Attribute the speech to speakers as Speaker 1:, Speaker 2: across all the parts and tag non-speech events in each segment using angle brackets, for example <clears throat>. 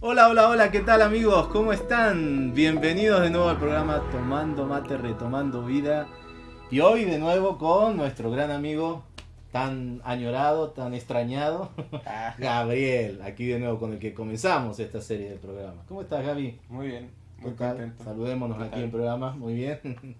Speaker 1: Hola, hola, hola, ¿qué tal amigos? ¿Cómo están? Bienvenidos de nuevo al programa Tomando Mate, Retomando Vida. Y hoy de nuevo con nuestro gran amigo, tan añorado, tan extrañado,
Speaker 2: Ah, <laughs>
Speaker 1: Gabriel, aquí de nuevo con el que comenzamos esta serie de programas. ¿Cómo estás, Gaby?
Speaker 2: Muy bien, muy
Speaker 1: ¿Qué tal?
Speaker 2: contento.
Speaker 1: Saludémonos
Speaker 2: ¿Qué
Speaker 1: aquí en programa, muy bien. <laughs>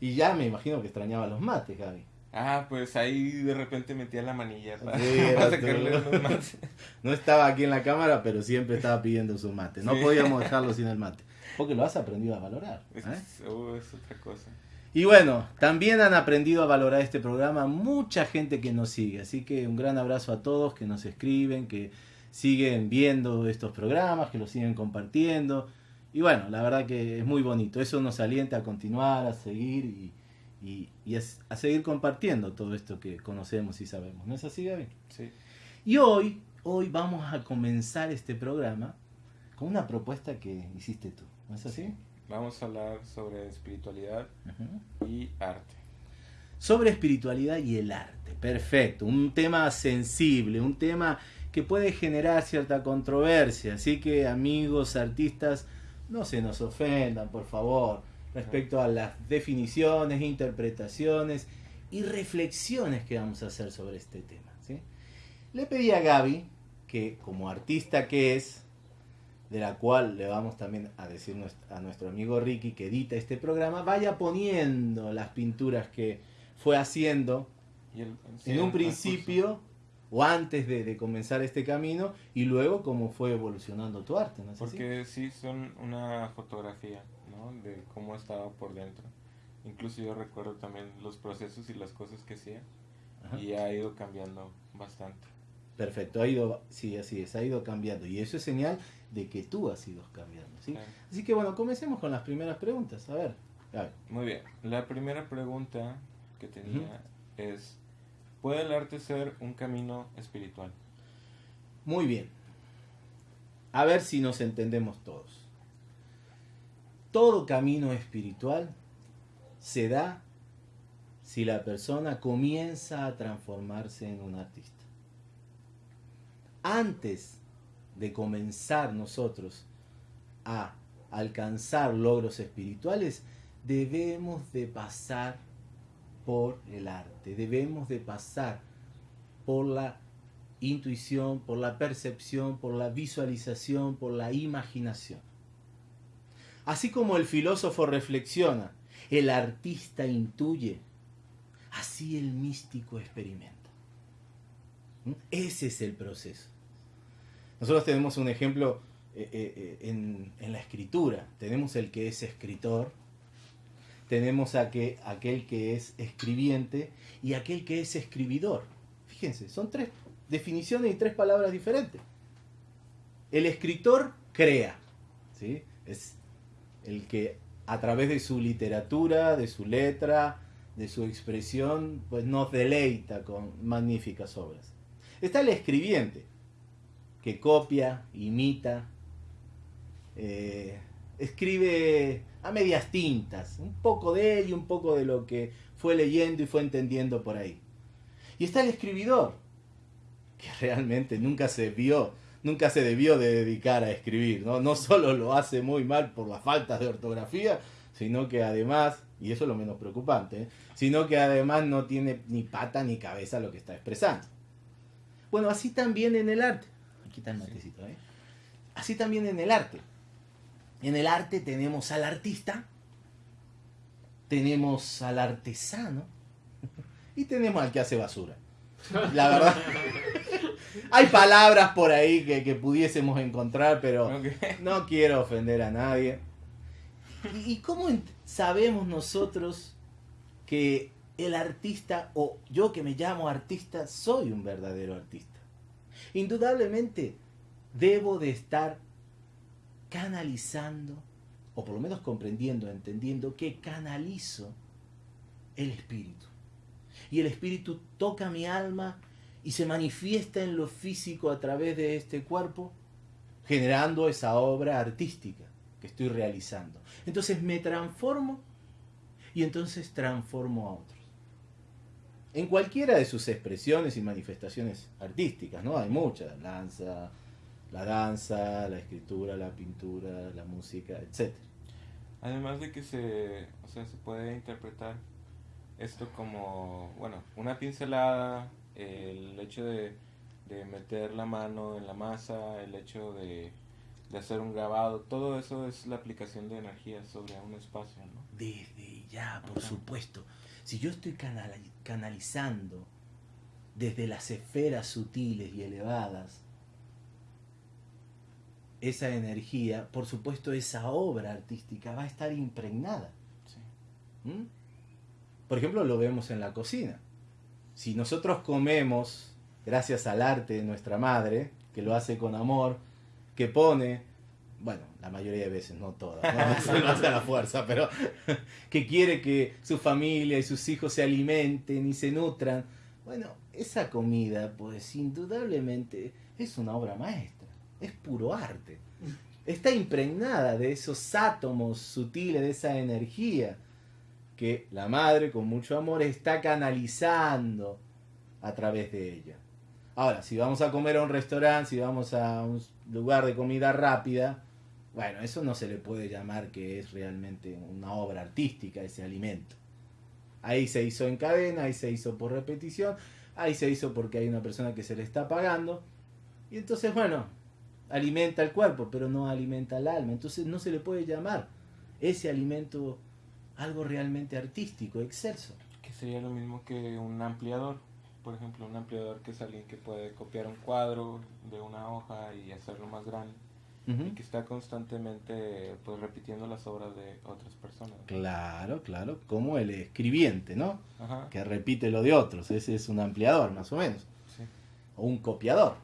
Speaker 1: y ya me imagino que extrañaba los mates, Gaby.
Speaker 2: Ah, pues ahí de repente metía la manilla para,
Speaker 1: Sí, <laughs> era
Speaker 2: para sacarle
Speaker 1: tú.
Speaker 2: unos más.
Speaker 1: No estaba aquí en la cámara, pero siempre estaba pidiendo su mate. No
Speaker 2: Sí.
Speaker 1: podíamos dejarlo sin el mate. Porque lo has aprendido a valorar.
Speaker 2: Es,
Speaker 1: ¿eh?
Speaker 2: uh, es otra cosa.
Speaker 1: Y bueno, también han aprendido a valorar este programa mucha gente que nos sigue. Así que un gran abrazo a todos que nos escriben, que siguen viendo estos programas, que los siguen compartiendo. Y bueno, la verdad que es muy bonito. Eso nos alienta a continuar, a seguir y, y- y a, seguir compartiendo todo esto que conocemos y sabemos. ¿No es así, Gaby?
Speaker 2: Sí.
Speaker 1: Y hoy, hoy vamos a comenzar este programa con una propuesta que hiciste tú. ¿No es así?
Speaker 2: Vamos a hablar sobre espiritualidad
Speaker 1: Ujú.
Speaker 2: y arte.
Speaker 1: sobre espiritualidad y el arte. Perfecto, un tema sensible, un tema que puede generar cierta controversia. Así que amigos artistas, no se nos ofendan, por favor, respecto a las definiciones, interpretaciones y reflexiones que vamos a hacer sobre este tema. ¿sí? Le pedí a Gaby que como artista que es, de la cual le vamos también a decir a nuestro amigo Ricky que edita este programa, vaya poniendo las pinturas que fue haciendo
Speaker 2: Y el- sí,
Speaker 1: en un principio o antes de, de comenzar este camino y luego cómo fue evolucionando tu arte, ¿no?
Speaker 2: Porque sí son una fotografía, ¿no? De cómo estaba por dentro. Incluso yo recuerdo también los procesos y las cosas que hacía.
Speaker 1: Ajá.
Speaker 2: Y ha ido cambiando bastante.
Speaker 1: Perfecto, ha ido, sí, así es, ha ido cambiando y eso es señal de que tú has ido cambiando, ¿sí?
Speaker 2: Claro.
Speaker 1: Así que bueno, comencemos con las primeras preguntas, a ver.
Speaker 2: Muy bien. La primera pregunta que tenía es, ¿puede el arte ser un camino espiritual?
Speaker 1: Muy bien. A ver si nos entendemos todos. Todo camino espiritual se da si la persona comienza a transformarse en un artista. Antes de comenzar nosotros a alcanzar logros espirituales, debemos de pasar por el arte, debemos de pasar por la intuición, por la percepción, por la visualización, por la imaginación. Así como el filósofo reflexiona, el artista intuye, así el místico experimenta. ¿Mm? Ese es el proceso. Nosotros tenemos un ejemplo eh, eh, eh, en, en la escritura. Tenemos el que es escritor, tenemos a que- aquel que es escribiente y aquel que es escribidor. Fíjense, son tres definiciones y tres palabras diferentes. El escritor crea, ¿sí? Es el que a través de su literatura, de su letra, de su expresión, pues nos deleita con magníficas obras. Está el escribiente, que copia, imita, eh, escribe a medias tintas, un poco de él y un poco de lo que fue leyendo y fue entendiendo por ahí. Y está el escribidor, que <laughs> realmente nunca se vio, nunca se debió de dedicar a escribir, ¿no? No solo lo hace muy mal por las faltas de ortografía, sino que además, y eso es lo menos preocupante, sino que además no tiene ni pata ni cabeza lo que está expresando. Bueno, así también en el arte. Está el matecito, ¿eh? Así también en el arte. En el arte tenemos al artista, tenemos al artesano y tenemos al que hace basura. La verdad. <laughs> Hay palabras por ahí que, que pudiésemos encontrar, pero no quiero ofender a nadie. ¿Y, y cómo sabemos nosotros que el artista, o yo que me llamo artista, soy un verdadero artista? Indudablemente debo de estar canalizando, o por lo menos comprendiendo, entendiendo que canalizo el espíritu. Y el espíritu toca mi alma y se manifiesta en lo físico a través de este cuerpo, generando esa obra artística que estoy realizando. Entonces me transformo y entonces transformo a otros. En cualquiera de sus expresiones y manifestaciones artísticas, ¿no? Hay muchas, la danza, la danza, la escritura, la pintura, la música, etc.
Speaker 2: Además de que se, o sea, se puede interpretar esto como, bueno, una pincelada, el hecho de, de meter la mano en la masa, el hecho de, de, hacer un grabado, todo eso es la aplicación de energía sobre un espacio, ¿no?
Speaker 1: Desde ya, por supuesto. Si yo estoy canalizando desde las esferas sutiles y elevadas esa energía, por supuesto esa obra artística va a estar impregnada. ¿Mm? Por ejemplo, lo vemos en la cocina. Si nosotros comemos gracias al arte de nuestra madre, que lo hace con amor, que pone, bueno, la mayoría de veces, no todas, no, <laughs> no hace la fuerza, pero <laughs> que quiere que su familia y sus hijos se alimenten y se nutran, bueno, esa comida, pues indudablemente es una obra maestra, es puro arte. Está impregnada de esos átomos sutiles, de esa energía que la madre con mucho amor está canalizando a través de ella. Ahora, si vamos a comer a un restaurante, si vamos a un lugar de comida rápida, bueno, eso no se le puede llamar que es realmente una obra artística ese alimento. Ahí se hizo en cadena, ahí se hizo por repetición, ahí se hizo porque hay una persona que se le está pagando. Y entonces, bueno, alimenta el cuerpo, pero no alimenta el alma. Entonces no se le puede llamar ese alimento algo realmente artístico, excelso.
Speaker 2: Que sería lo mismo que un ampliador. Por ejemplo, un ampliador que es alguien que puede copiar un cuadro de una hoja y hacerlo más grande. Y que está constantemente pues repitiendo las obras de otras personas.
Speaker 1: Claro, claro, como el escribiente, ¿no? Que repite lo de otros, ese es un ampliador más o menos. O un copiador.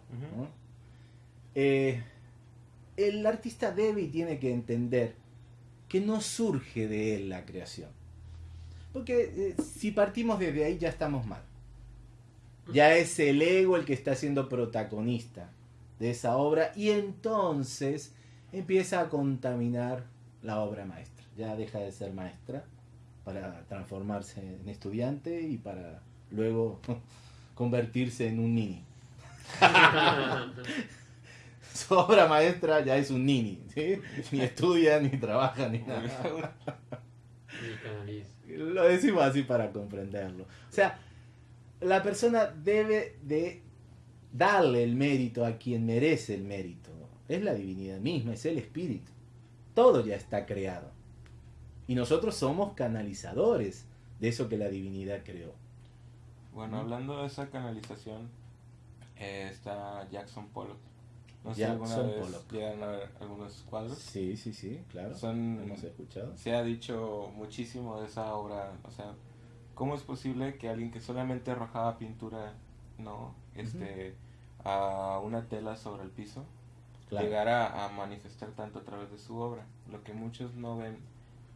Speaker 1: Eh, el artista debe y tiene que entender que no surge de él la creación. Porque eh, si partimos desde ahí ya estamos mal. Ya es el ego el que está siendo protagonista de esa obra y entonces empieza a contaminar la obra maestra. Ya deja de ser maestra para transformarse en estudiante y para luego <laughs> convertirse en un nini. <laughs> <laughs> su obra maestra ya es un nini, Ni estudia, ni trabaja, ni nada. Lo decimos así para comprenderlo. O sea, la persona debe de darle el mérito a quien merece el mérito. Es la divinidad misma, es el espíritu. Todo ya está creado. Y nosotros somos canalizadores de eso que la divinidad creó.
Speaker 2: Bueno, hablando de esa canalización, eh, está Jackson Pollock no sé, alguna vez llegan a ver algunos cuadros.
Speaker 1: Sí, sí, sí, claro. Son, Hemos escuchado.
Speaker 2: Se ha dicho muchísimo de esa obra. O sea, ¿cómo es posible que alguien que solamente arrojaba pintura, no, este, a una tela sobre el piso, llegara a manifestar tanto a través de su obra? Lo que muchos no ven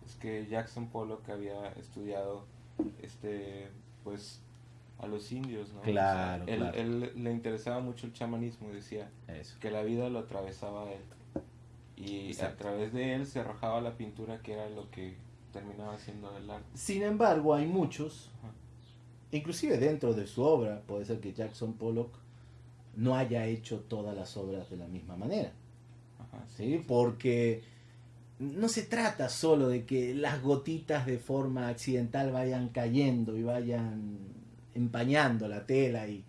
Speaker 2: es que Jackson Pollock había estudiado, este, pues a los indios, ¿no?
Speaker 1: Claro,
Speaker 2: él, le interesaba mucho el chamanismo y decía que la vida lo atravesaba a él. Y a través de él se arrojaba la pintura que era lo que terminaba siendo el arte.
Speaker 1: Sin embargo, hay muchos, inclusive dentro de su obra, puede ser que Jackson Pollock no haya hecho todas las obras de la misma manera. ¿sí? Porque no se trata solo de que las gotitas de forma accidental vayan cayendo y vayan empañando la tela y,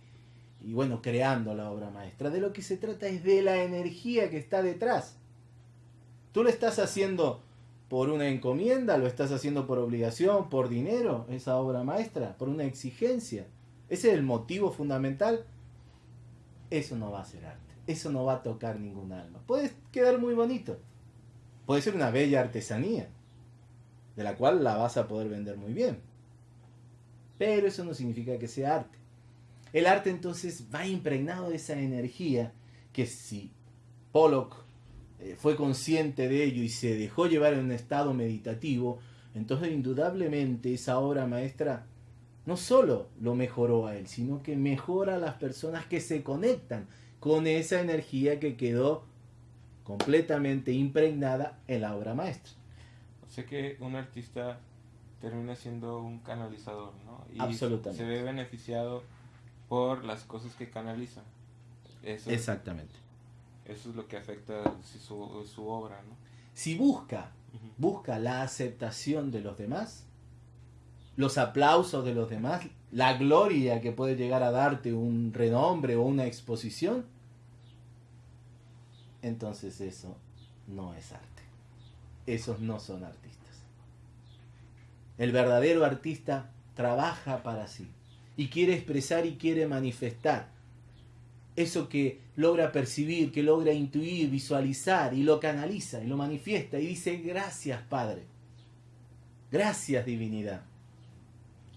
Speaker 1: bueno, creando la obra maestra. De lo que se trata es de la energía que está detrás. Tú lo estás haciendo por una encomienda, lo estás haciendo por obligación, por dinero, esa obra maestra, por una exigencia. Ese es el motivo fundamental. Eso no va a ser arte. Eso no va a tocar ningún alma. Puede quedar muy bonito. Puede ser una bella artesanía, de la cual la vas a poder vender muy bien pero eso no significa que sea arte. El arte entonces va impregnado de esa energía que si Pollock eh, fue consciente de ello y se dejó llevar en un estado meditativo, entonces indudablemente esa obra maestra no solo lo mejoró a él, sino que mejora a las personas que se conectan con esa energía que quedó completamente impregnada en la obra maestra.
Speaker 2: O sea que un artista termina siendo un canalizador, ¿no? Y
Speaker 1: Absolutamente.
Speaker 2: Se ve beneficiado por las cosas que canaliza.
Speaker 1: Exactamente.
Speaker 2: Eso es lo que afecta su, su obra, ¿no?
Speaker 1: Si busca, busca la aceptación de los demás, los aplausos de los demás, la gloria que puede llegar a darte un renombre o una exposición, entonces eso no es arte. Esos no son artistas. El verdadero artista trabaja para sí y quiere expresar y quiere manifestar eso que logra percibir, que logra intuir, visualizar y lo canaliza y lo manifiesta y dice gracias Padre, gracias divinidad.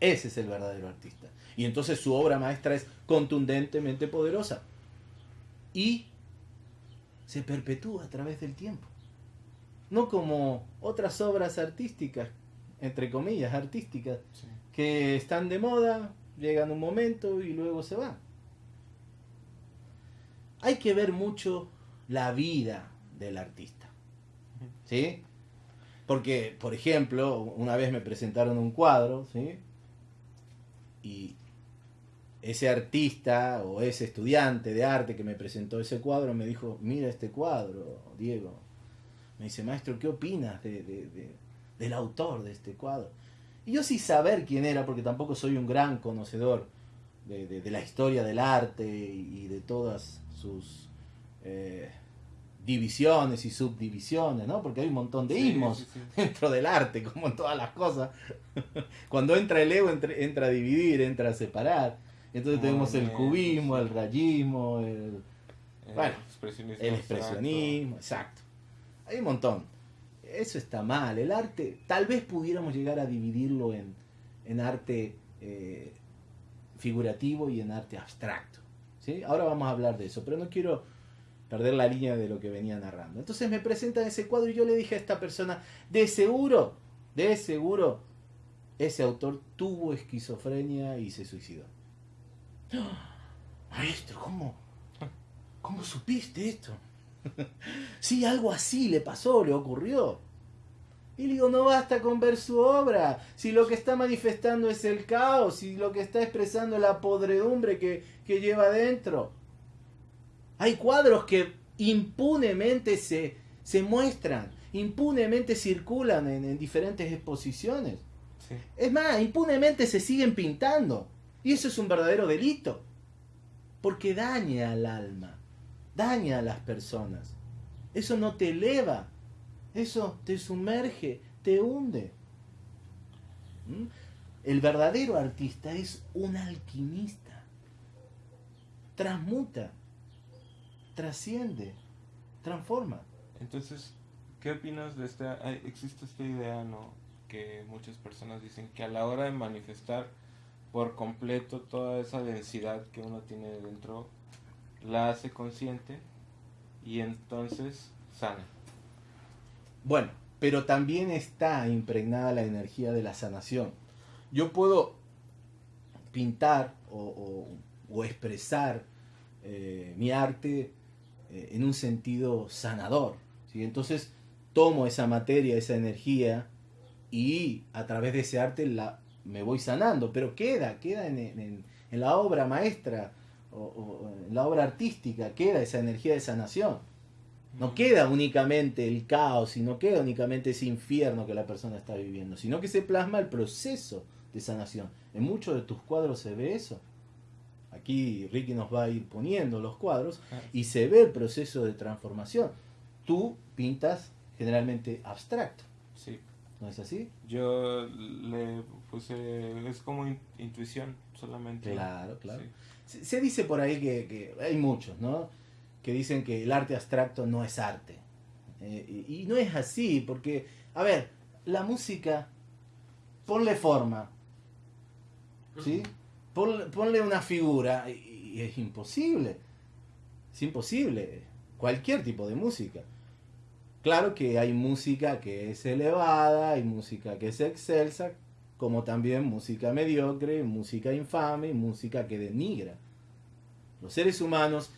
Speaker 1: Ese es el verdadero artista. Y entonces su obra maestra es contundentemente poderosa y se perpetúa a través del tiempo. No como otras obras artísticas, entre comillas, artísticas, que están de moda, llegan un momento y luego se van. Hay que ver mucho la vida del artista. ¿Sí? Porque, por ejemplo, una vez me presentaron un cuadro, ¿sí? Y ese artista o ese estudiante de arte que me presentó ese cuadro me dijo, mira este cuadro, Diego. Me dice, maestro, ¿qué opinas del autor de este cuadro? Y yo sin saber quién era, porque tampoco soy un gran conocedor de, la historia del arte y, de todas sus eh, divisiones y subdivisiones, ¿no? Porque hay un montón de ismos <laughs> dentro del arte, como en todas las cosas. <laughs> Cuando entra el ego, entra, a dividir, entra a separar. Entonces tenemos el cubismo, el rayismo, el, bueno, expresionismo el expresionismo, exacto. Hay un montón. Eso está mal. El arte, tal vez pudiéramos llegar a dividirlo en, en arte eh, figurativo y en arte abstracto. Ahora vamos a hablar de eso, pero no quiero perder la línea de lo que venía narrando. Entonces me presentan ese cuadro y yo le dije a esta persona, de seguro, de seguro, ese autor tuvo esquizofrenia y se suicidó. <gasps> Maestro, ¿cómo? ¿Cómo supiste esto? <laughs> sí, algo así le pasó, le ocurrió. Y le digo, no basta con ver su obra, si lo que está manifestando es el caos, si lo que está expresando es la podredumbre que, lleva adentro. Hay cuadros que impunemente se, se muestran, impunemente circulan en, diferentes exposiciones. Es más, impunemente se siguen pintando. Y eso es un verdadero delito. Porque daña al alma, daña a las personas. Eso no te eleva, eso te sumerge, te hunde. ¿Mm? El verdadero artista es un alquimista. Transmuta, trasciende, transforma.
Speaker 2: Entonces, ¿qué opinas de esta? Existe esta idea, ¿no? Que muchas personas dicen que a la hora de manifestar por completo toda esa densidad que uno tiene dentro, la hace consciente y entonces sana.
Speaker 1: Bueno, pero también está impregnada la energía de la sanación. Yo puedo pintar o, expresar eh, mi arte eh, en un sentido sanador. ¿sí? Entonces tomo esa materia, esa energía y a través de ese arte me voy sanando, pero queda, queda en, la obra maestra o, en la obra artística, queda esa energía de sanación. No queda únicamente el caos y no queda únicamente ese infierno que la persona está viviendo, sino que se plasma el proceso de sanación. En muchos de tus cuadros se ve eso. Aquí Ricky nos va a ir poniendo los cuadros ah. y se ve el proceso de transformación. Tú pintas generalmente abstracto.
Speaker 2: Sí.
Speaker 1: ¿No es así?
Speaker 2: Yo le puse, es como intuición solamente.
Speaker 1: Claro, claro. Se, dice por ahí que, hay muchos, ¿no? Que dicen que el arte abstracto no es arte. Eh, y, no es así, porque, a ver, la música, ponle forma, ¿sí? Ponle, una figura y es imposible. Es imposible. Cualquier tipo de música. Claro que hay música que es elevada, hay música que es excelsa, como también música mediocre, música infame música que denigra. Los seres humanos,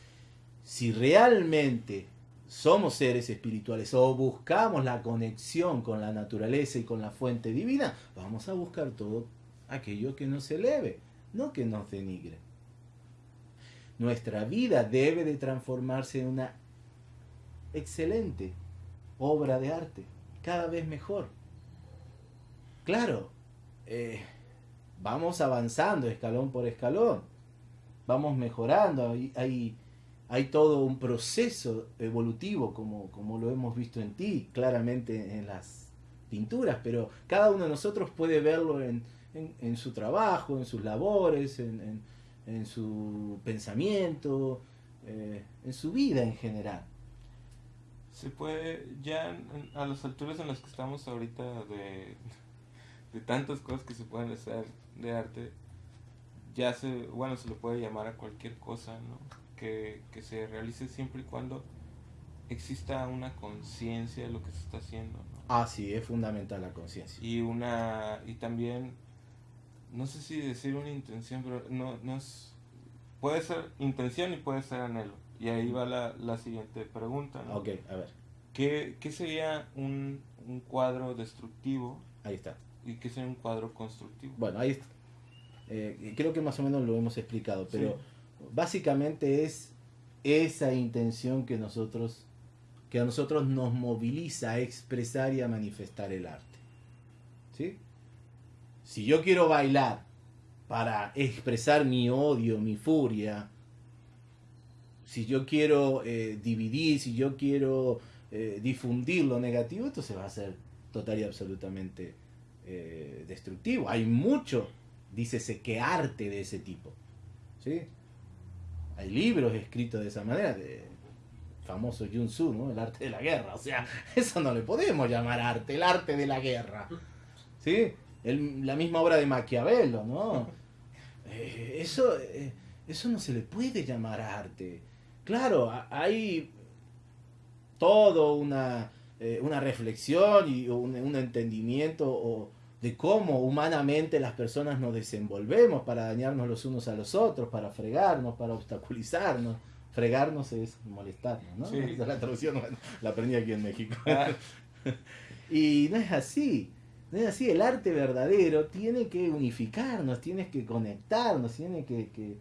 Speaker 1: si realmente somos seres espirituales o buscamos la conexión con la naturaleza y con la fuente divina, vamos a buscar todo aquello que nos eleve, no que nos denigre. Nuestra vida debe de transformarse en una excelente obra de arte, cada vez mejor. Claro, eh, vamos avanzando escalón por escalón, vamos mejorando, hay, hay, todo un proceso evolutivo como, como lo hemos visto en ti, claramente en las pinturas, pero cada uno de nosotros puede verlo en, su trabajo, en sus labores, en, su pensamiento, eh, en su vida en general.
Speaker 2: Se puede, ya a las alturas en las que estamos ahorita de de tantas cosas que se pueden hacer de arte, ya se, bueno, se le puede llamar a cualquier cosa, ¿no? Que, se realice siempre y cuando exista una conciencia de lo que se está haciendo, ¿no?
Speaker 1: Ah, sí, es fundamental la conciencia.
Speaker 2: Y una, y también, no sé si decir una intención, pero no, no es, puede ser intención y puede ser anhelo. Y ahí va la, la siguiente pregunta, ¿no?
Speaker 1: Ok, a ver.
Speaker 2: ¿Qué, qué sería un, un cuadro destructivo?
Speaker 1: Ahí está
Speaker 2: y que sea un cuadro constructivo.
Speaker 1: Bueno, ahí está. Eh, creo que más o menos lo hemos explicado, pero básicamente es esa intención que nosotros que a nosotros nos moviliza a expresar y a manifestar el arte. ¿Sí? Si yo quiero bailar para expresar mi odio, mi furia, si yo quiero eh, dividir, si yo quiero eh, difundir lo negativo, esto se va a hacer total y absolutamente eh, destructivo. Hay mucho, dícese que arte de ese tipo. ¿sí? Hay libros escritos de esa manera, de famoso Yun Su, ¿no? El arte de la guerra. O sea, <laughs> eso no le podemos llamar arte, el arte de la guerra. ¿Sí? la misma obra de Maquiavelo, ¿no? <laughs> Eh, eso, eh, eso no se le puede llamar arte. Claro, hay todo una, una reflexión y un, un entendimiento o, de cómo humanamente las personas nos desenvolvemos para dañarnos los unos a los otros, para fregarnos, para obstaculizarnos. Fregarnos es molestarnos, ¿no?
Speaker 2: Sí. <laughs>
Speaker 1: Esa es la traducción, la aprendí aquí en México. Ah. <laughs> y no es así. No es así. El arte verdadero tiene que unificarnos, tiene que conectarnos, tiene que, que,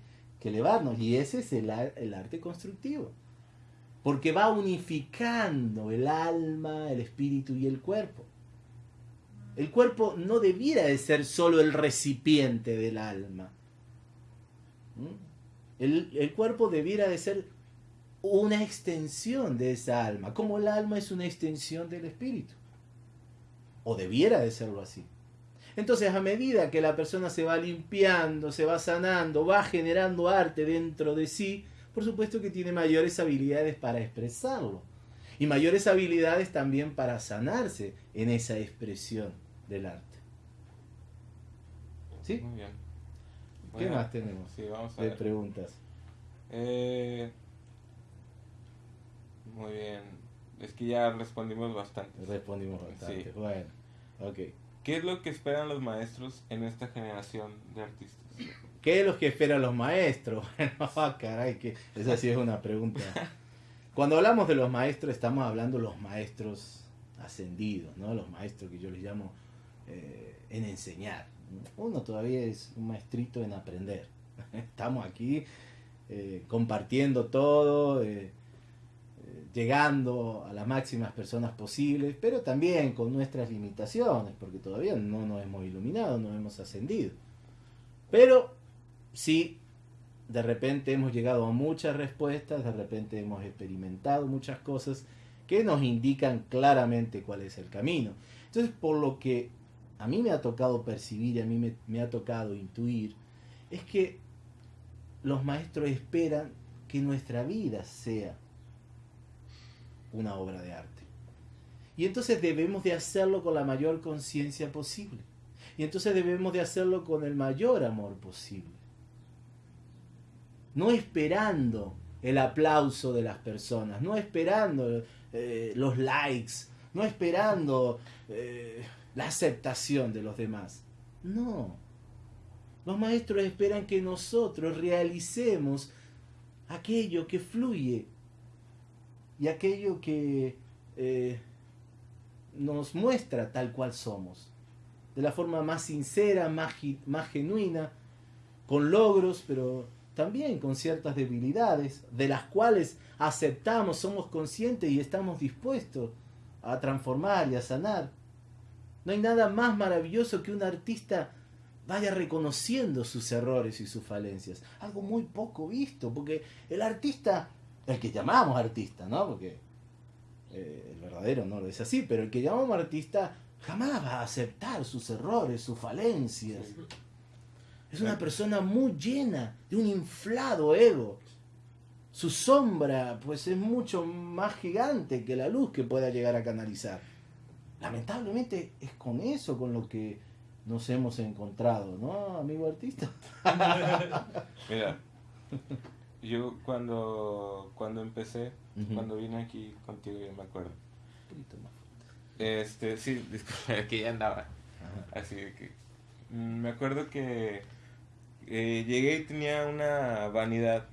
Speaker 1: elevarnos. Y ese es el, el arte constructivo. Porque va unificando el alma, el espíritu y el cuerpo. El cuerpo no debiera de ser solo el recipiente del alma. ¿Mm? El, cuerpo debiera de ser una extensión de esa alma, como el alma es una extensión del espíritu. O debiera de serlo así. Entonces, a medida que la persona se va limpiando, se va sanando, va generando arte dentro de sí, por supuesto que tiene mayores habilidades para expresarlo. Y mayores habilidades también para sanarse en esa expresión del arte. ¿Sí?
Speaker 2: Muy bien.
Speaker 1: ¿Qué más tenemos
Speaker 2: sí, vamos a
Speaker 1: de preguntas?
Speaker 2: Eh, muy bien. Es que ya respondimos bastante.
Speaker 1: Respondimos bastante. Bueno, ok.
Speaker 2: ¿Qué es lo que esperan los maestros en esta generación de artistas?
Speaker 1: ¿Qué es lo que esperan los maestros? <laughs> Bueno, ah, caray, que esa sí es una pregunta. Cuando hablamos de los maestros, estamos hablando de los maestros ascendidos, ¿no? Los maestros que yo les llamo eh, en enseñar. Uno todavía es un maestrito en aprender. <laughs> Estamos aquí eh, compartiendo todo, eh, llegando a las máximas personas posibles, pero también con nuestras limitaciones, porque todavía no nos hemos iluminado, no hemos ascendido. Pero sí, de repente hemos llegado a muchas respuestas, de repente hemos experimentado muchas cosas que nos indican claramente cuál es el camino. Entonces, por lo que a mí me ha tocado percibir, a mí me, ha tocado intuir, es que los maestros esperan que nuestra vida sea una obra de arte. Y entonces debemos de hacerlo con la mayor conciencia posible. Y entonces debemos de hacerlo con el mayor amor posible. No esperando el aplauso de las personas, no esperando eh, los likes, no esperando eh, la aceptación de los demás. No. Los maestros esperan que nosotros realicemos aquello que fluye y aquello que eh, nos muestra tal cual somos. De la forma más sincera, más, más genuina, con logros, pero también con ciertas debilidades, de las cuales aceptamos, somos conscientes y estamos dispuestos a transformar y a sanar. No hay nada más maravilloso que un artista vaya reconociendo sus errores y sus falencias. Algo muy poco visto, porque el artista, el que llamamos artista, ¿no? Porque eh, el verdadero no es así, pero el que llamamos artista jamás va a aceptar sus errores, sus falencias. Es una persona muy llena de un inflado ego. Su sombra, pues, es mucho más gigante que la luz que pueda llegar a canalizar. Lamentablemente es con eso con lo que nos hemos encontrado, ¿no, amigo artista? <laughs>
Speaker 2: Mira, yo cuando, cuando empecé, cuando vine aquí contigo, yo me acuerdo. Este, sí, disculpe, que ya andaba. Así que mm, me acuerdo que eh, llegué y tenía una vanidad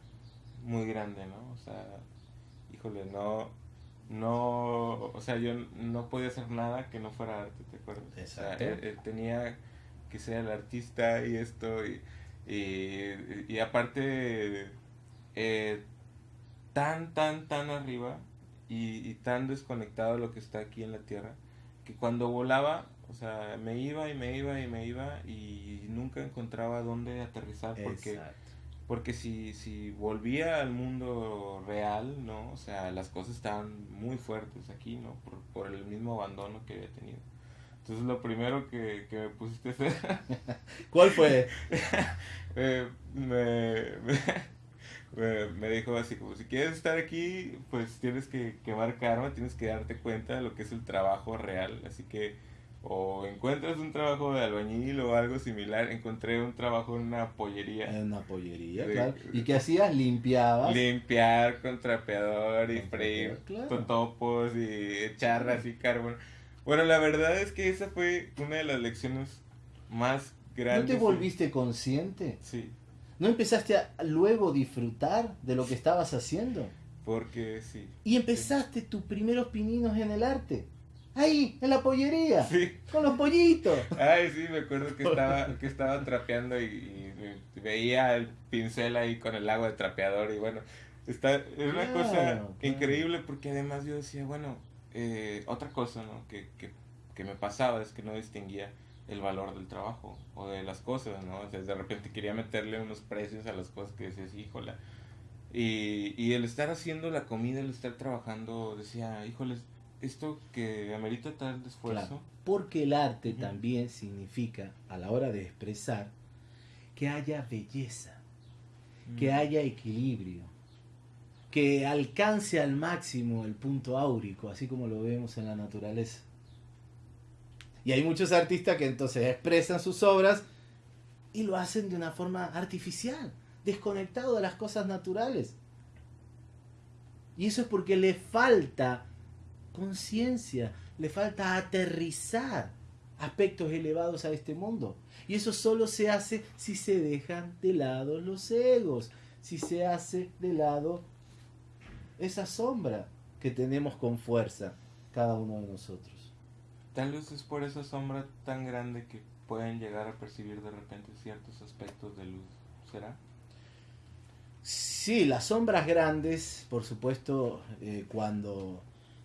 Speaker 2: muy grande, ¿no? O sea, híjole, no, no, o sea, yo no podía hacer nada que no fuera arte, ¿te acuerdas? Exacto. tenía que ser el artista y esto, y, y, aparte, eh, tan, tan, tan arriba y, y tan desconectado de lo que está aquí en la tierra, que cuando volaba o sea, me iba y me iba y me iba y nunca encontraba dónde aterrizar porque porque si si volvía al mundo real, ¿no? O sea, las cosas estaban muy fuertes aquí, ¿no? Por, por el mismo abandono que había tenido. Entonces lo primero que, que me pusiste a hacer... <laughs>
Speaker 1: ¿Cuál fue? <laughs>
Speaker 2: me, <laughs> me, me, dijo así como, si quieres estar aquí, pues tienes que quemar karma, tienes que darte cuenta de lo que es el trabajo real. Así que o encuentras un trabajo de albañil o algo similar, encontré un trabajo en una pollería.
Speaker 1: En una pollería, claro. ¿Y qué hacías? Limpiabas.
Speaker 2: Limpiar con trapeador y freír con topos y echar así carbón. Bueno, la verdad es que esa fue una de las lecciones más grandes.
Speaker 1: ¿No te volviste consciente?
Speaker 2: Sí.
Speaker 1: ¿No empezaste a luego disfrutar de lo que estabas haciendo?
Speaker 2: Porque sí.
Speaker 1: Y empezaste tus primeros pininos en el arte. Ahí, en la pollería. Sí. Con los pollitos.
Speaker 2: Ay, sí, me acuerdo que estaba, que estaba trapeando y, veía el pincel ahí con el agua de trapeador y bueno, está, es una cosa increíble porque además yo decía, bueno, eh, otra cosa ¿no? que, que, que me pasaba es que no distinguía el valor del trabajo o de las cosas, ¿no? O sea, de repente quería meterle unos precios a las cosas que decías, híjola. Y, y el estar haciendo la comida, el estar trabajando, decía, híjoles, esto que amerita tal esfuerzo.
Speaker 1: porque el arte también significa, a la hora de expresar, que haya belleza, que mm. haya equilibrio, que alcance al máximo el punto áurico, así como lo vemos en la naturaleza. Y hay muchos artistas que entonces expresan sus obras y lo hacen de una forma artificial, desconectado de las cosas naturales. Y eso es porque le falta conciencia, le falta aterrizar aspectos elevados a este mundo. Y eso solo se hace si se dejan de lado los egos, si se hace de lado esa sombra que tenemos con fuerza cada uno de nosotros.
Speaker 2: Tal vez es por esa sombra tan grande que pueden llegar a percibir de repente ciertos aspectos de luz. ¿Será?
Speaker 1: Sí, las sombras grandes, por supuesto, eh, cuando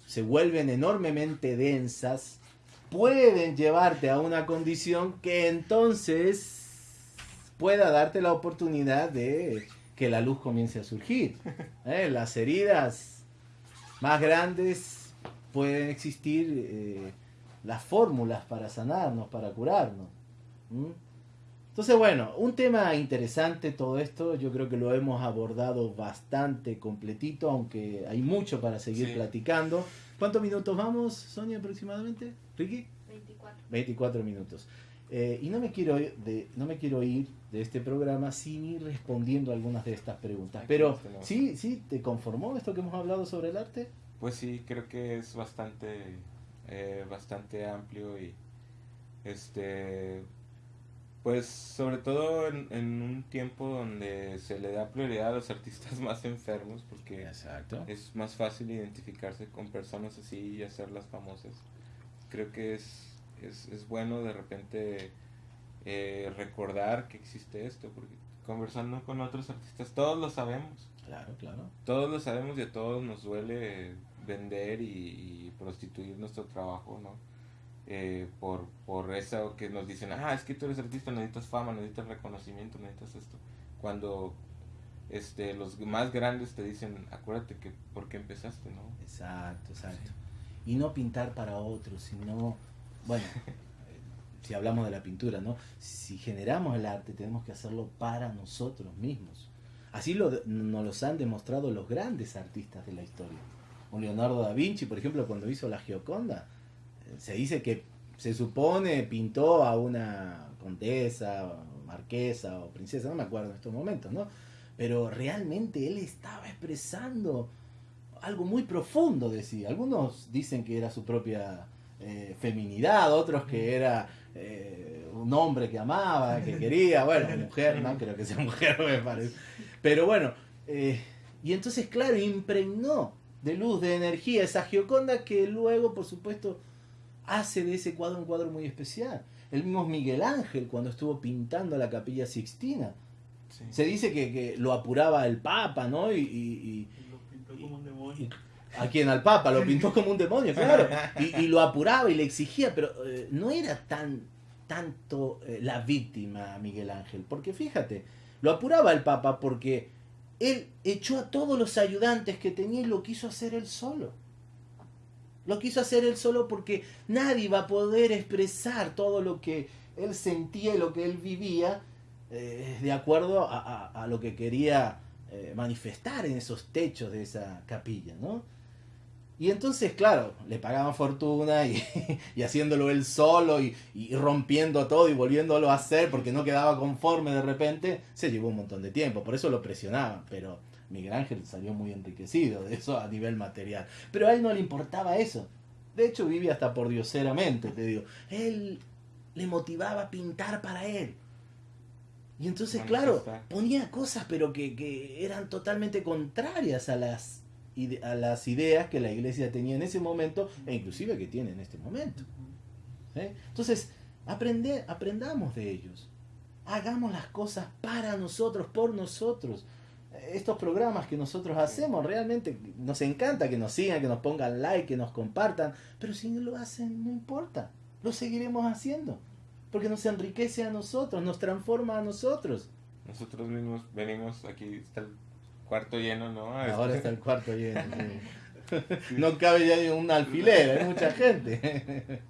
Speaker 1: se vuelven enormemente densas, pueden llevarte a una condición que entonces pueda darte la oportunidad de que la luz comience a surgir. <laughs> ¿eh? Las heridas más grandes pueden existir eh, las fórmulas para sanarnos, para curarnos. Entonces, bueno, un tema interesante todo esto, yo creo que lo hemos abordado bastante completito, aunque hay mucho para seguir platicando. ¿Cuántos minutos vamos, Sonia, aproximadamente? ¿Ricky?
Speaker 3: 24.
Speaker 1: 24 minutos. Eh, y no me, quiero de, no me quiero ir de este programa sin ir respondiendo algunas de estas preguntas. Pero, ¿sí, ¿sí te conformó esto que hemos hablado sobre el arte?
Speaker 2: Pues sí, creo que es bastante, eh, bastante amplio y este Pues sobre todo en, en, un tiempo donde se le da prioridad a los artistas <laughs> más enfermos porque
Speaker 1: Exacto.
Speaker 2: es más fácil identificarse con personas así y hacerlas famosas. Creo que es, es, es bueno de repente eh, recordar que existe esto porque conversando con otros artistas todos lo sabemos.
Speaker 1: Claro, claro.
Speaker 2: Todos lo sabemos y a todos nos duele vender y, y prostituir nuestro trabajo, ¿no? Eh, por, por eso que nos dicen, ah, es que tú eres artista, necesitas fama, necesitas reconocimiento, necesitas esto. Cuando este, los más grandes te dicen, acuérdate que por qué empezaste, ¿no?
Speaker 1: Exacto, exacto. Y no pintar para otros, sino, bueno, <laughs> si hablamos de la pintura, ¿no? Si generamos el arte, tenemos que hacerlo para nosotros mismos. Así lo, nos los han demostrado los grandes artistas de la historia. Un Leonardo da Vinci, por ejemplo, cuando hizo la Gioconda, se dice que se supone pintó a una condesa, marquesa o princesa, no me acuerdo en estos momentos, ¿no? Pero realmente él estaba expresando algo muy profundo, decía. Algunos dicen que era su propia eh, feminidad, otros que era eh, un hombre que amaba, que <laughs> quería, bueno, mujer, no creo que sea mujer, <laughs> me parece. Pero bueno, eh, y entonces, claro, impregnó de luz, de energía esa Gioconda que luego, por supuesto, hace de ese cuadro un cuadro muy especial. El mismo Miguel Ángel, cuando estuvo pintando la capilla Sixtina, sí. se dice que, que, lo apuraba el Papa, ¿no? Y, y,
Speaker 3: y lo pintó como un demonio.
Speaker 1: a quien al Papa lo pintó como un demonio, <laughs> claro. Y, lo apuraba y le exigía, pero eh, no era tan tanto eh, la víctima Miguel Ángel, porque fíjate, lo apuraba el Papa porque él echó a todos los ayudantes que tenía y lo quiso hacer él solo. Lo quiso hacer él solo porque nadie va a poder expresar todo lo que él sentía y lo que él vivía eh, de acuerdo a, lo que quería eh, manifestar en esos techos de esa capilla, ¿no? Y entonces, claro, le pagaban fortuna y, <laughs> y haciéndolo él solo y, y, rompiendo todo y volviéndolo a hacer porque no quedaba conforme de repente, se llevó un montón de tiempo, por eso lo presionaban, pero Miguel Ángel salió muy enriquecido de eso a nivel material. Pero a él no le importaba eso. De hecho, vivía hasta por dioseramente, te digo. Él le motivaba a pintar para él. Y entonces, claro, ponía cosas, pero que, que eran totalmente contrarias a las, a las ideas que la iglesia tenía en ese momento e inclusive que tiene en este momento. Entonces, aprende, aprendamos de ellos. Hagamos las cosas para nosotros, por nosotros estos programas que nosotros hacemos, realmente nos encanta que nos sigan, que nos pongan like, que nos compartan, pero si no lo hacen, no importa, lo seguiremos haciendo, porque nos enriquece a nosotros, nos transforma a nosotros.
Speaker 2: Nosotros mismos venimos, aquí está el cuarto lleno, ¿no?
Speaker 1: Ahora está el cuarto lleno, sí. <laughs> No cabe ya un alfiler, hay mucha <laughs> gente.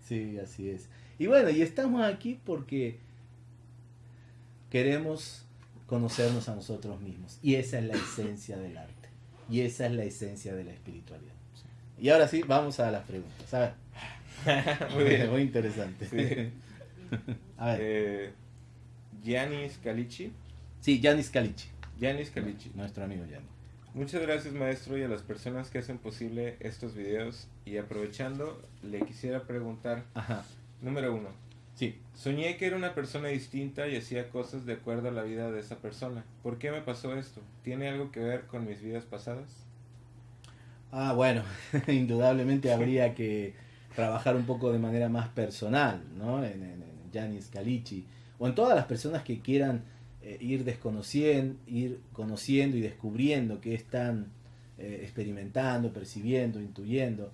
Speaker 1: Sí, así es. Y bueno, y estamos aquí porque queremos conocernos a nosotros mismos. Y esa es la esencia del arte. Y esa es la esencia de la espiritualidad. Y ahora sí, vamos a las preguntas. A ver. <laughs> muy bien, muy interesante.
Speaker 2: Sí. a ver. Eh, Giannis Calici.
Speaker 1: Sí, Giannis Calici.
Speaker 2: Giannis Calici.
Speaker 1: Nuestro amigo Giannis.
Speaker 2: Muchas gracias maestro y a las personas que hacen posible estos videos. Y aprovechando, le quisiera preguntar,
Speaker 1: Ajá.
Speaker 2: número uno,
Speaker 1: Sí.
Speaker 2: Soñé que era una persona distinta y hacía cosas de acuerdo a la vida de esa persona. ¿Por qué me pasó esto? ¿Tiene algo que ver con mis vidas pasadas?
Speaker 1: Ah, bueno, <laughs> indudablemente habría que trabajar un poco de manera más personal, ¿no? En, en, Calici, o en todas las personas que quieran eh, ir desconociendo, ir conociendo y descubriendo qué están eh, experimentando, percibiendo, intuyendo.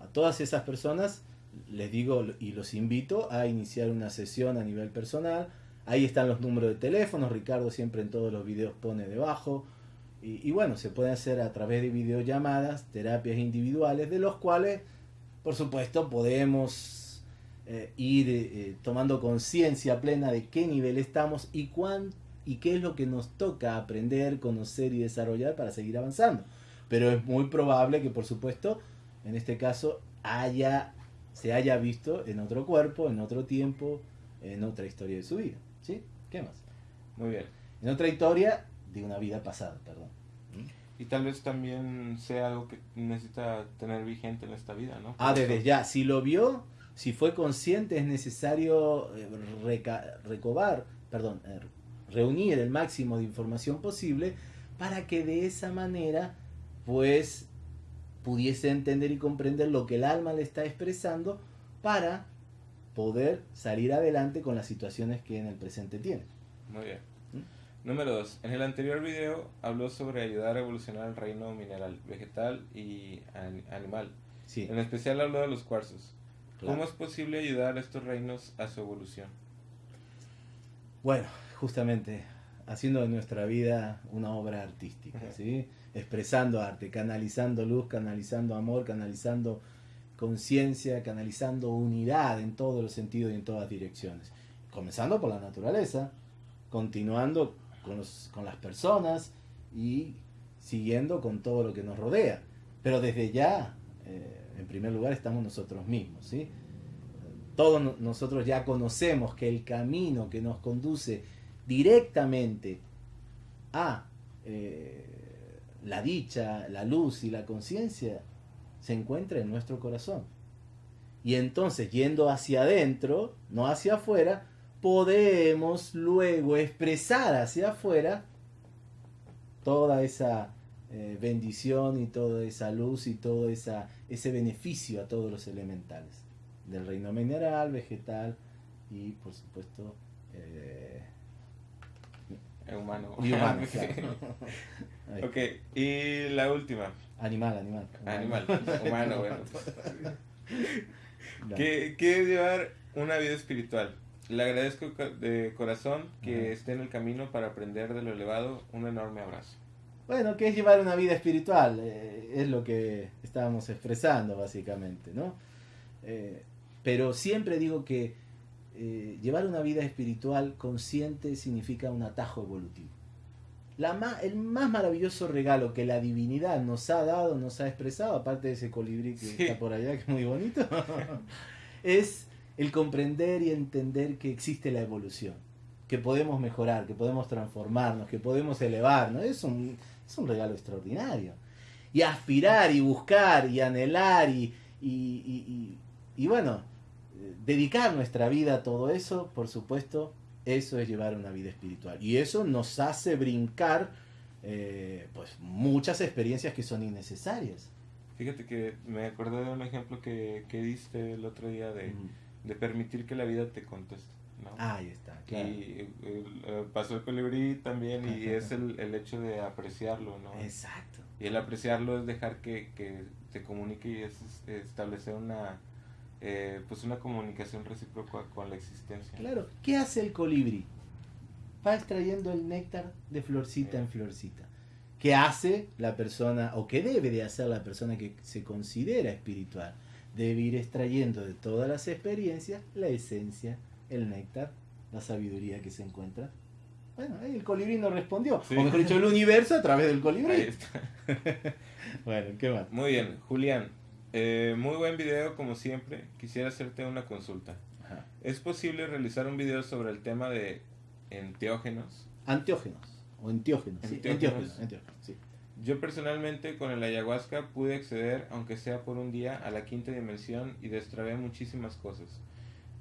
Speaker 1: A todas esas personas les digo y los invito a iniciar una sesión a nivel personal. Ahí están los números de teléfono, Ricardo siempre en todos los videos pone debajo. Y, bueno, se puede hacer a través de videollamadas, terapias individuales, de los cuales, por supuesto, podemos eh, ir eh, tomando conciencia plena de qué nivel estamos y, cuán, y qué es lo que nos toca aprender, conocer y desarrollar para seguir avanzando. Pero es muy probable que, por supuesto, en este caso haya se haya visto en otro cuerpo, en otro tiempo, en otra historia de su vida. ¿Sí? ¿Qué más?
Speaker 2: Muy bien.
Speaker 1: En otra historia de una vida pasada, perdón.
Speaker 2: Y tal vez también sea algo que necesita tener vigente en esta vida, ¿no? Por
Speaker 1: ah, desde ya. Si lo vio, si fue consciente, es necesario eh, recobar, perdón, eh, reunir el máximo de información posible para que de esa manera, pues, pudiese entender y comprender lo que el alma le está expresando para poder salir adelante con las situaciones que en el presente tiene.
Speaker 2: Muy bien. ¿Mm? Número 2. En el anterior video habló sobre ayudar a evolucionar el reino mineral, vegetal y animal. Sí. En especial habló de los cuarzos. ¿Cómo es posible ayudar a estos reinos a su evolución?
Speaker 1: Bueno, justamente haciendo de nuestra vida una obra artística, ¿sí? Expresando arte, canalizando luz, canalizando amor, canalizando conciencia, canalizando unidad en todos los sentidos y en todas direcciones. Comenzando por la naturaleza, continuando con, las personas y siguiendo con todo lo que nos rodea. Pero desde ya, eh, en primer lugar, estamos nosotros mismos. ¿sí? Todos nosotros ya conocemos que el camino que nos conduce directamente a eh, la dicha, la luz y la conciencia se encuentra en nuestro corazón. Y entonces, yendo hacia adentro, no hacia afuera, podemos luego expresar hacia afuera toda esa eh, bendición y toda esa luz y todo esa, ese beneficio a todos los elementales del reino mineral, vegetal y por supuesto eh,
Speaker 2: humano. Y humano, <laughs> ok, y la última.
Speaker 1: Animal, animal.
Speaker 2: Animal, humano, <laughs> bueno. <laughs> ¿Qué, ¿Qué, es llevar una vida espiritual? Le agradezco de corazón que esté en el camino para aprender de lo elevado. Un enorme abrazo.
Speaker 1: Bueno, ¿qué es llevar una vida espiritual? Eh, es lo que estábamos expresando, básicamente, ¿no? Eh, pero siempre digo que eh, llevar una vida espiritual consciente significa un atajo evolutivo. La el más maravilloso regalo que la divinidad nos ha dado, nos ha expresado, aparte de ese colibrí que está por allá, que es muy bonito, <laughs> es el comprender y entender que existe la evolución, que podemos mejorar, que podemos transformarnos, que podemos elevarnos. Es un, es un regalo extraordinario. Y aspirar y buscar y anhelar y, y, y bueno, dedicar nuestra vida a todo eso, por supuesto, eso es llevar una vida espiritual. Y eso nos hace brincar eh, pues muchas experiencias que son innecesarias.
Speaker 2: Fíjate que me acordé de un ejemplo que, que diste el otro día de, de, permitir que la vida te conteste. ¿no?
Speaker 1: ahí está,
Speaker 2: claro. Y eh, pasó el colibrí también y es el, el, hecho de apreciarlo, ¿no?
Speaker 1: Exacto.
Speaker 2: Y el apreciarlo es dejar que, que te comunique y es establecer una, eh, pues una comunicación recíproca con la existencia.
Speaker 1: Claro, ¿qué hace el colibrí? Va extrayendo el néctar de florcita en florcita. ¿Qué hace la persona, o qué debe de hacer la persona que se considera espiritual? Debe ir extrayendo de todas las experiencias la esencia, el néctar, la sabiduría que se encuentra. Bueno, el colibrí no respondió. O mejor dicho, el universo a través del colibrí. <laughs> bueno, ¿qué más?
Speaker 2: Muy bien, Julián. Eh, muy buen video como siempre. Quisiera hacerte una consulta. ¿Es posible realizar un video sobre el tema de enteógenos?
Speaker 1: Antiógenos o enteógenos. Sí,
Speaker 2: Yo personalmente con el ayahuasca pude acceder, aunque sea por un día, a la quinta dimensión y destrabé muchísimas cosas.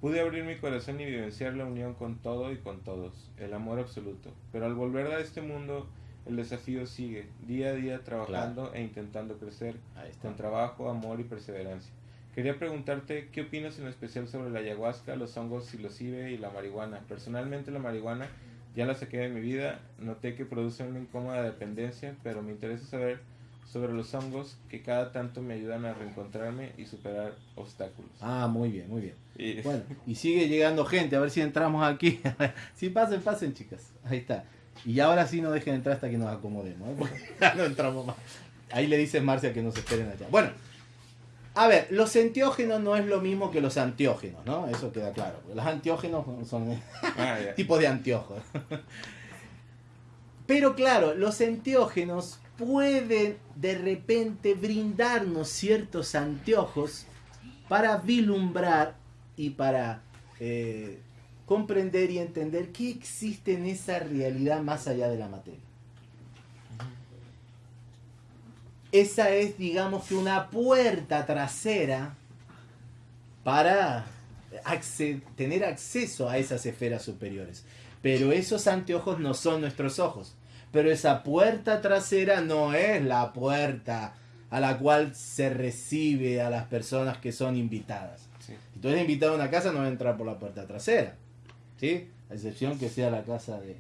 Speaker 2: Pude abrir mi corazón y vivenciar la unión con todo y con todos, el amor absoluto. Pero al volver a este mundo el desafío sigue, día a día trabajando e intentando crecer con trabajo, amor y perseverancia. Quería preguntarte qué opinas en especial sobre la ayahuasca, los hongos psilocibe y la marihuana. Personalmente la marihuana ya la saqué de mi vida, noté que produce una incómoda dependencia, pero me interesa saber sobre los hongos que cada tanto me ayudan a reencontrarme y superar obstáculos.
Speaker 1: Ah, muy bien, muy bien. Y... Bueno, <laughs> y sigue llegando gente, a ver si entramos aquí. <laughs> sí, pasen, pasen chicas. Ahí está. Y ahora sí no dejen entrar hasta que nos acomodemos. ¿eh? <laughs> no entramos más. Ahí le dice Marcia que nos esperen allá. Bueno, a ver, los enteógenos no es lo mismo que los antiógenos, ¿no? Eso queda claro. Los antiógenos son ah, <laughs> tipos de anteojos. <laughs> Pero claro, los enteógenos pueden de repente brindarnos ciertos anteojos para vislumbrar y para eh, comprender y entender qué existe en esa realidad más allá de la materia. Esa es, digamos que una puerta trasera para tener acceso a esas esferas superiores. Pero esos anteojos no son nuestros ojos. Pero esa puerta trasera no es la puerta a la cual se recibe a las personas que son invitadas. Si tú eres invitado a una casa, no vas a entrar por la puerta trasera. ¿Sí? A excepción que sea la casa de,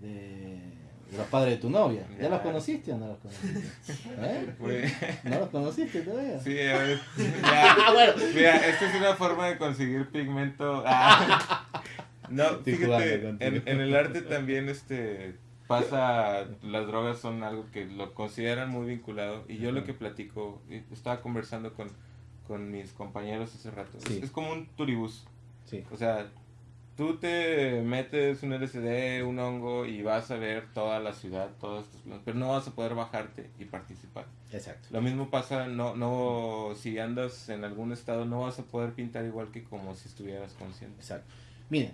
Speaker 1: de, los padres de tu novia. ¿Ya, los conociste o no los conociste? ¿Eh? <laughs> ¿No los conociste todavía?
Speaker 2: Sí, a ver. <laughs> ah, bueno. Mira, esta es una forma de conseguir pigmento. Ah. <laughs> No, fíjate, en, en, el arte también este pasa, las drogas son algo que lo consideran muy vinculado. Y yo lo que platico, estaba conversando con, con mis compañeros hace rato, es, como un turibús. Sí. O sea, tú te metes un LCD, un hongo y vas a ver toda la ciudad, todos estos planos, pero no vas a poder bajarte y participar.
Speaker 1: Exacto.
Speaker 2: Lo mismo pasa, no, no, si andas en algún estado, no vas a poder pintar igual que como si estuvieras consciente.
Speaker 1: Exacto. Miren,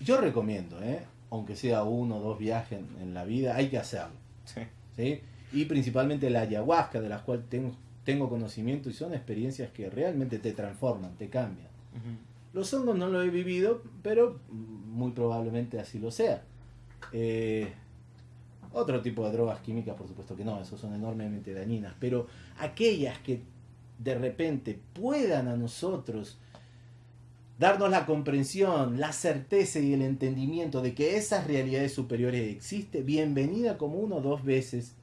Speaker 1: yo recomiendo, ¿eh? aunque sea uno o dos viajes en, la vida, hay que hacerlo. Sí. ¿sí? Y principalmente la ayahuasca, de las cuales tengo, tengo conocimiento y son experiencias que realmente te transforman, te cambian. Los hongos no lo he vivido, pero muy probablemente así lo sea. Eh, otro tipo de drogas químicas, por supuesto que no, esos son enormemente dañinas, pero aquellas que de repente puedan a nosotros darnos la comprensión, la certeza y el entendimiento de que esas realidades superiores existen, bienvenida como uno o dos veces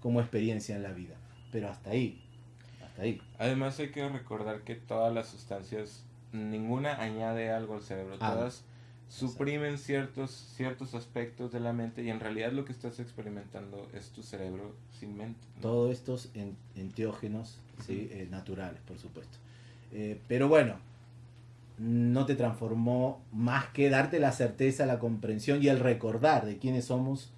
Speaker 1: como experiencia en la vida. Pero hasta ahí, hasta ahí.
Speaker 2: Además hay que recordar que todas las sustancias ninguna añade algo al cerebro, ah, todas suprimen ciertos, ciertos aspectos de la mente y en realidad lo que estás experimentando es tu cerebro sin mente.
Speaker 1: Todos estos enteógenos ¿sí? Eh, naturales, por supuesto. Eh, pero bueno, no te transformó más que darte la certeza, la comprensión y el recordar de quiénes somos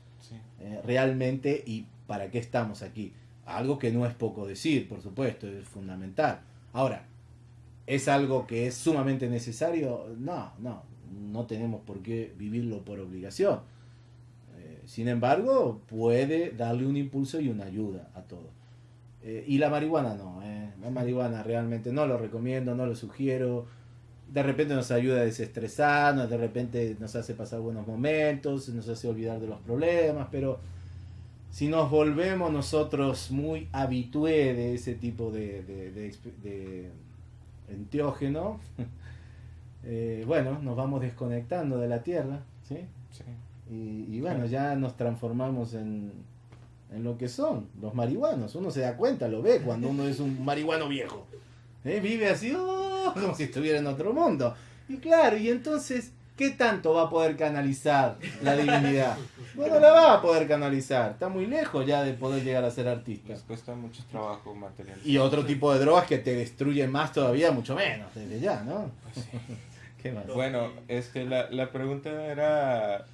Speaker 1: eh, realmente y para qué estamos aquí. Algo que no es poco decir, por supuesto, es fundamental. Ahora, ¿Es algo que es sumamente necesario? No, no, no tenemos por qué vivirlo por obligación. Eh, sin embargo, puede darle un impulso y una ayuda a todo. Eh, y la marihuana no, eh. la marihuana realmente no lo recomiendo, no lo sugiero. De repente nos ayuda a desestresarnos, de repente nos hace pasar buenos momentos, nos hace olvidar de los problemas, pero si nos volvemos nosotros muy habitué de ese tipo de, de enteógeno, <laughs> eh, bueno, nos vamos desconectando de la Tierra, ¿sí? Y, bueno, ya nos transformamos en, en lo que son los marihuanos. Uno se da cuenta, lo ve cuando uno es un <laughs> marihuano viejo. ¿eh? Vive así, oh, como si estuviera en otro mundo. Y claro, y entonces ¿qué tanto va a poder canalizar la divinidad? Bueno, la va a poder canalizar. Está muy lejos ya de poder llegar a ser artista.
Speaker 2: Les cuesta mucho trabajo material.
Speaker 1: Y otro tipo de drogas que te destruyen más todavía, mucho menos, desde ya, ¿no?
Speaker 2: Pues <laughs> ¿Qué más? Bueno, este, la, la pregunta era...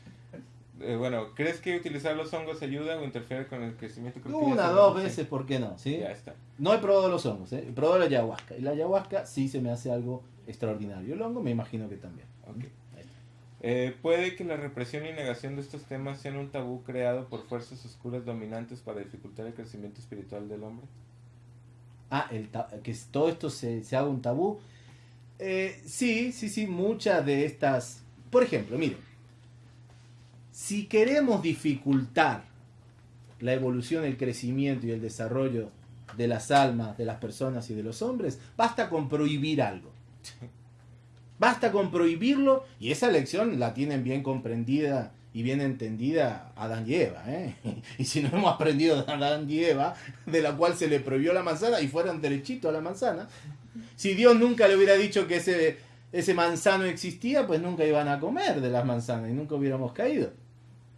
Speaker 2: Eh, bueno, ¿crees que utilizar los hongos ayuda o interfiere con el crecimiento?
Speaker 1: Una, dos veces, ¿por qué no? ¿sí?
Speaker 2: Ya está.
Speaker 1: No he probado los hongos, ¿eh? he probado la ayahuasca. Y la ayahuasca sí se me hace algo extraordinario. El hongo me imagino que también.
Speaker 2: Okay. Eh, puede que la represión y negación de estos temas sean un tabú creado por fuerzas oscuras dominantes para dificultar el crecimiento espiritual del hombre.
Speaker 1: Ah, el que todo esto se, haga un tabú. Eh, sí, sí, sí, muchas de estas... Por ejemplo, miren, si queremos dificultar la evolución, el crecimiento y el desarrollo de las almas, de las personas y de los hombres, basta con prohibir algo. <laughs> Basta con prohibirlo y esa lección la tienen bien comprendida y bien entendida Adán y Eva. ¿eh? <laughs> Y si no hemos aprendido de Adán y Eva, de la cual se le prohibió la manzana y fueron derechito a la manzana, si Dios nunca le hubiera dicho que ese, ese manzano existía, pues nunca iban a comer de las manzanas y nunca hubiéramos caído.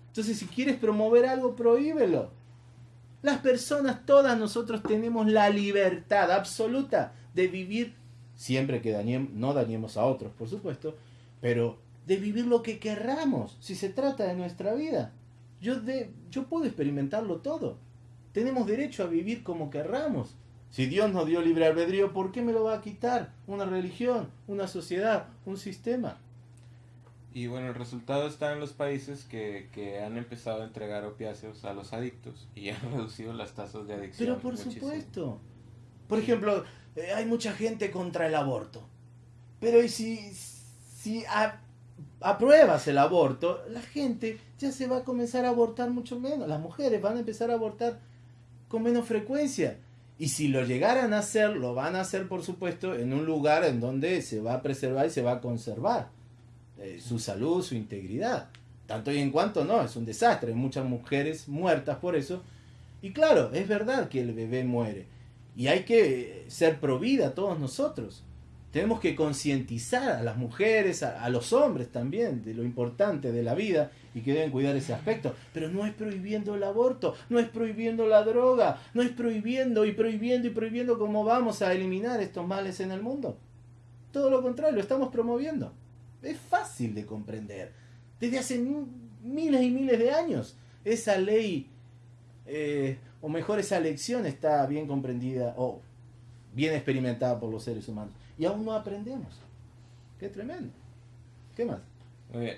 Speaker 1: Entonces, si quieres promover algo, prohíbelo. Las personas, todas nosotros tenemos la libertad absoluta de vivir siempre que no dañemos a otros, por supuesto, pero de vivir lo que querramos, si se trata de nuestra vida. Yo, de, yo puedo experimentarlo todo. Tenemos derecho a vivir como querramos. Si Dios nos dio libre albedrío, ¿por qué me lo va a quitar? Una religión, una sociedad, un sistema.
Speaker 2: Y bueno, el resultado está en los países que, que han empezado a entregar opiáceos a los adictos y <laughs> han reducido las tasas de adicción.
Speaker 1: Pero por supuesto. Por ejemplo, eh, hay mucha gente contra el aborto. Pero si, si apruebas el aborto, la gente ya se va a comenzar a abortar mucho menos. Las mujeres van a empezar a abortar con menos frecuencia. Y si lo llegaran a hacer, lo van a hacer, por supuesto, en un lugar en donde se va a preservar y se va a conservar eh, su salud, su integridad. Tanto y en cuanto no, es un desastre. Hay muchas mujeres muertas por eso. Y claro, es verdad que el bebé muere. Y hay que ser provida todos nosotros. Tenemos que concientizar a las mujeres, a, los hombres también, de lo importante de la vida y que deben cuidar ese aspecto. Pero no es prohibiendo el aborto, no es prohibiendo la droga, no es prohibiendo y prohibiendo y prohibiendo cómo vamos a eliminar estos males en el mundo. Todo lo contrario, lo estamos promoviendo. Es fácil de comprender. Desde hace miles y miles de años, esa ley, eh, o mejor esa lección está bien comprendida o bien experimentada por los seres humanos y aún no aprendemos. Qué tremendo. ¿Qué más?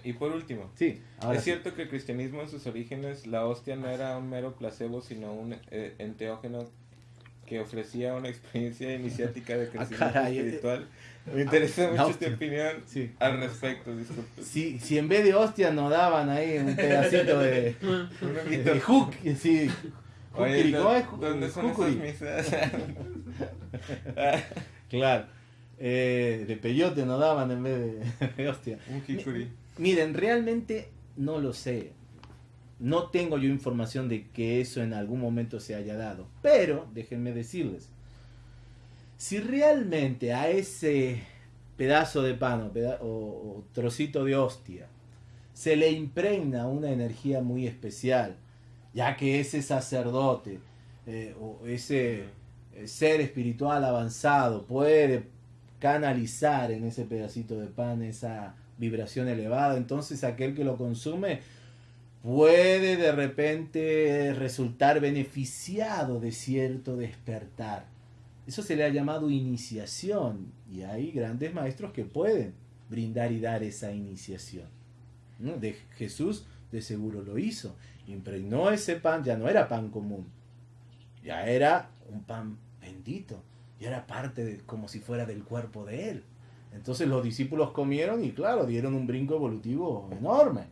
Speaker 2: y por último,
Speaker 1: sí,
Speaker 2: es cierto que el cristianismo en sus orígenes, la hostia no era un mero placebo, sino un eh, enteógeno que ofrecía una experiencia iniciática de <laughs> ah, crecimiento eh, espiritual. Me interesa ah, mucho tu opinión al respecto, disculpe.
Speaker 1: Si, si en vez de hostia nos daban ahí un pedacito de, <laughs> de, hook, sí.
Speaker 2: Oye, ¿Dónde son esas misas? <laughs>
Speaker 1: claro. Eh, de peyote nos daban en vez de, <laughs> hostia.
Speaker 2: Un
Speaker 1: Miren, realmente no lo sé. No tengo yo información de que eso en algún momento se haya dado. Pero, déjenme decirles, si realmente a ese pedazo de pan o, trocito de hostia se le impregna una energía muy especial, ya que ese sacerdote eh, o ese eh, ser espiritual avanzado puede canalizar en ese pedacito de pan esa vibración elevada. Entonces aquel que lo consume puede de repente resultar beneficiado de cierto despertar. Eso se le ha llamado iniciación y hay grandes maestros que pueden brindar y dar esa iniciación. De Jesús de seguro lo hizo. Impregnó ese pan, ya no era pan común, ya era un pan bendito y era parte de, como si fuera del cuerpo de él. Entonces los discípulos comieron y claro, dieron un brinco evolutivo enorme.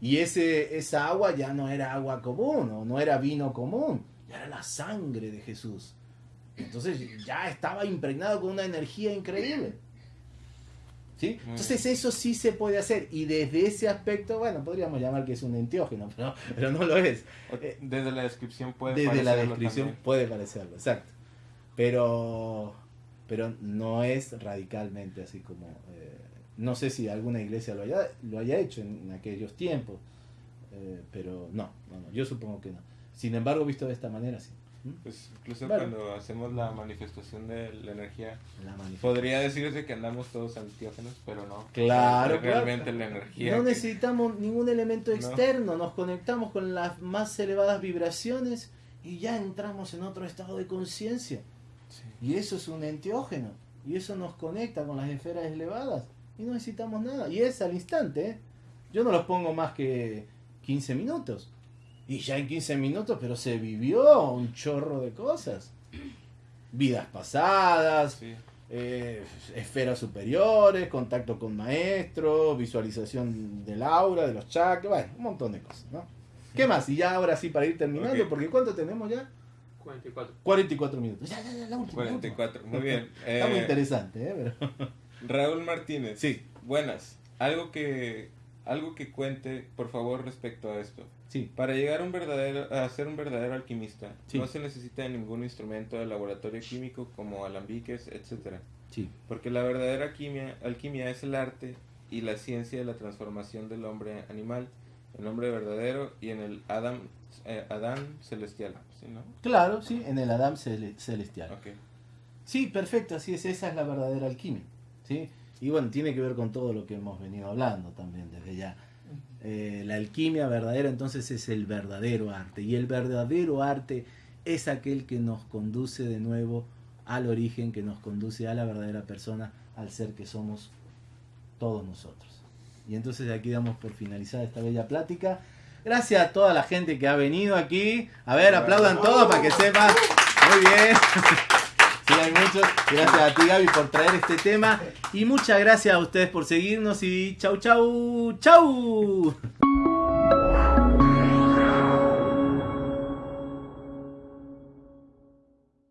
Speaker 1: Y ese, esa agua ya no era agua común o no era vino común, ya era la sangre de Jesús. Entonces ya estaba impregnado con una energía increíble. ¿Sí? Entonces eso sí se puede hacer y desde ese aspecto, bueno, podríamos llamar que es un enteógeno, <laughs> pero, pero no lo es.
Speaker 2: Desde la descripción puede
Speaker 1: Desde la descripción puede parecerlo, exacto pero, pero no es radicalmente así como... Eh, no sé si alguna iglesia lo haya, lo haya hecho en, aquellos tiempos, eh, pero no, no, yo supongo que no. Sin embargo, visto de esta manera, sí.
Speaker 2: Pues incluso cuando hacemos la manifestación de la energía, podría decirse que andamos todos antiógenos, pero no.
Speaker 1: Claro,
Speaker 2: realmente la energía.
Speaker 1: No necesitamos ningún elemento externo, nos conectamos con las más elevadas vibraciones y ya entramos en otro estado de conciencia. Y eso es un enteógeno. Y eso nos conecta con las esferas elevadas. Y no necesitamos nada. Y es al instante. ¿eh? Yo no los pongo más que 15 minutos. Y ya en 15 minutos, pero se vivió un chorro de cosas. <clears throat> Vidas pasadas, eh, esferas superiores, contacto con maestros, visualización del aura, de los chakras, bueno, un montón de cosas, ¿no? ¿Qué más? Y ya ahora sí, para ir terminando, porque ¿cuánto tenemos ya?
Speaker 3: 44.
Speaker 1: 44 minutos. Ya, ya, ya, la última.
Speaker 2: 44, muy <laughs> bien.
Speaker 1: Está muy eh, interesante, ¿eh? <laughs>
Speaker 2: Raúl Martínez.
Speaker 1: Sí.
Speaker 2: Buenas. Algo que, algo que cuente, por favor, respecto a esto.
Speaker 1: Sí.
Speaker 2: Para llegar a, un verdadero, a ser un verdadero alquimista, no se necesita ningún instrumento de laboratorio químico como alambiques, etc.
Speaker 1: Sí.
Speaker 2: Porque la verdadera alquimia, alquimia es el arte y la ciencia de la transformación del hombre animal, el hombre verdadero y en el Adam, eh, Adán celestial.
Speaker 1: Claro, sí, en el Adam celestial. Sí, perfecto, así es, esa es la verdadera alquimia. ¿sí? Y bueno, tiene que ver con todo lo que hemos venido hablando también desde ya. Eh, la alquimia verdadera entonces es el verdadero arte. Y el verdadero arte es aquel que nos conduce de nuevo al origen, que nos conduce a la verdadera persona, al ser que somos todos nosotros. Y entonces aquí damos por finalizada esta bella plática. Gracias a toda la gente que ha venido aquí. A ver, aplaudan todos para que sepan. Muy bien. <laughs> Gracias a ti, Gaby, por traer este tema. Y muchas gracias a ustedes por seguirnos. Y chau, chau, chau.